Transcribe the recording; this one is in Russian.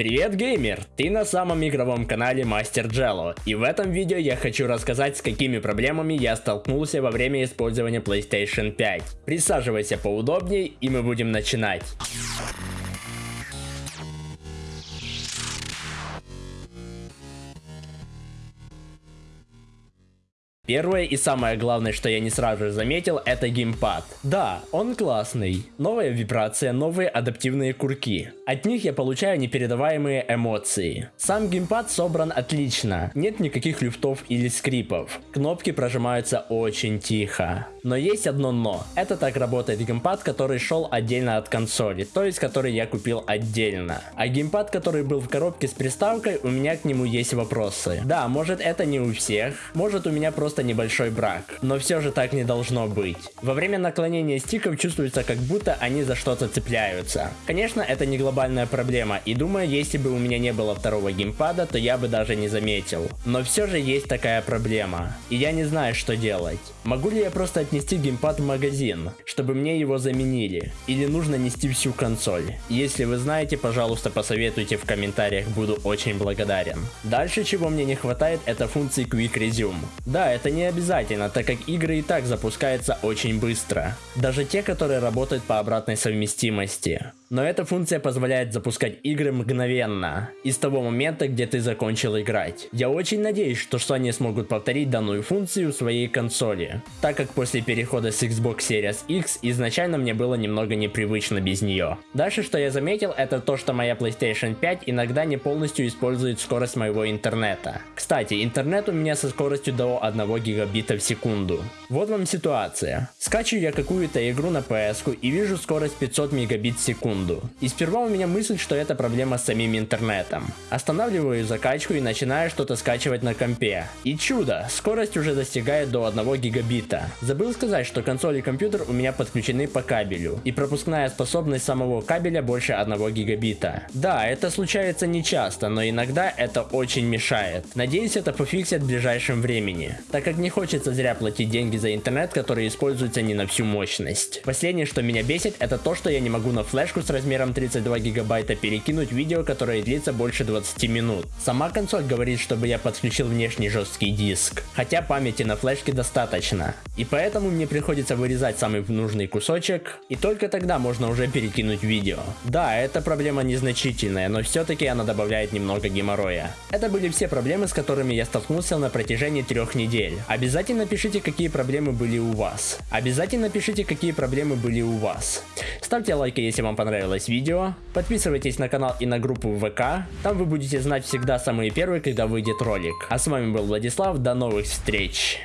Привет, геймер! Ты на самом игровом канале Мастер Джелло, и в этом видео я хочу рассказать, с какими проблемами я столкнулся во время использования PlayStation 5. Присаживайся поудобнее, и мы будем начинать. Первое и самое главное, что я не сразу же заметил, это геймпад. Да, он классный. Новая вибрация, новые адаптивные курки. От них я получаю непередаваемые эмоции. Сам геймпад собран отлично. Нет никаких люфтов или скрипов. Кнопки прожимаются очень тихо. Но есть одно но. Это так работает геймпад, который шел отдельно от консоли, то есть который я купил отдельно. А геймпад, который был в коробке с приставкой, у меня к нему есть вопросы. Да, может это не у всех, может у меня просто небольшой брак, но все же так не должно быть. Во время наклонения стиков чувствуется, как будто они за что-то цепляются. Конечно, это не глобальная проблема, и думаю, если бы у меня не было второго геймпада, то я бы даже не заметил. Но все же есть такая проблема, и я не знаю, что делать. Могу ли я просто отнести геймпад в магазин, чтобы мне его заменили? Или нужно нести всю консоль? Если вы знаете, пожалуйста, посоветуйте в комментариях, буду очень благодарен. Дальше, чего мне не хватает, это функции Quick Resume. Да, это не обязательно, так как игры и так запускаются очень быстро. Даже те, которые работают по обратной совместимости. Но эта функция позволяет запускать игры мгновенно, из того момента, где ты закончил играть. Я очень надеюсь, что Sony смогут повторить данную функцию в своей консоли, так как после перехода с Xbox Series X изначально мне было немного непривычно без нее. Дальше, что я заметил, это то, что моя PlayStation 5 иногда не полностью использует скорость моего интернета. Кстати, интернет у меня со скоростью до 1 гигабита в секунду. Вот вам ситуация. Скачиваю я какую-то игру на PS и вижу скорость 500 мегабит в секунду секунду. И сперва у меня мысль, что это проблема с самим интернетом. Останавливаю закачку и начинаю что-то скачивать на компе. И чудо, скорость уже достигает до 1 гигабита. Забыл сказать, что консоль и компьютер у меня подключены по кабелю. И пропускная способность самого кабеля больше 1 гигабита. Да, это случается не часто, но иногда это очень мешает. Надеюсь это пофиксят в ближайшем времени. Так как не хочется зря платить деньги за интернет, который используется не на всю мощность. Последнее, что меня бесит, это то, что я не могу на флешку размером 32 гигабайта перекинуть видео, которое длится больше 20 минут. Сама консоль говорит, чтобы я подключил внешний жесткий диск, хотя памяти на флешке достаточно. И поэтому мне приходится вырезать самый нужный кусочек, и только тогда можно уже перекинуть видео. Да, эта проблема незначительная, но все-таки она добавляет немного геморроя. Это были все проблемы, с которыми я столкнулся на протяжении трех недель. Обязательно пишите, какие проблемы были у вас. Обязательно пишите, какие проблемы были у вас. Ставьте лайки, если вам понравилось понравилось видео, подписывайтесь на канал и на группу ВК, там вы будете знать всегда самые первые, когда выйдет ролик. А с вами был Владислав, до новых встреч!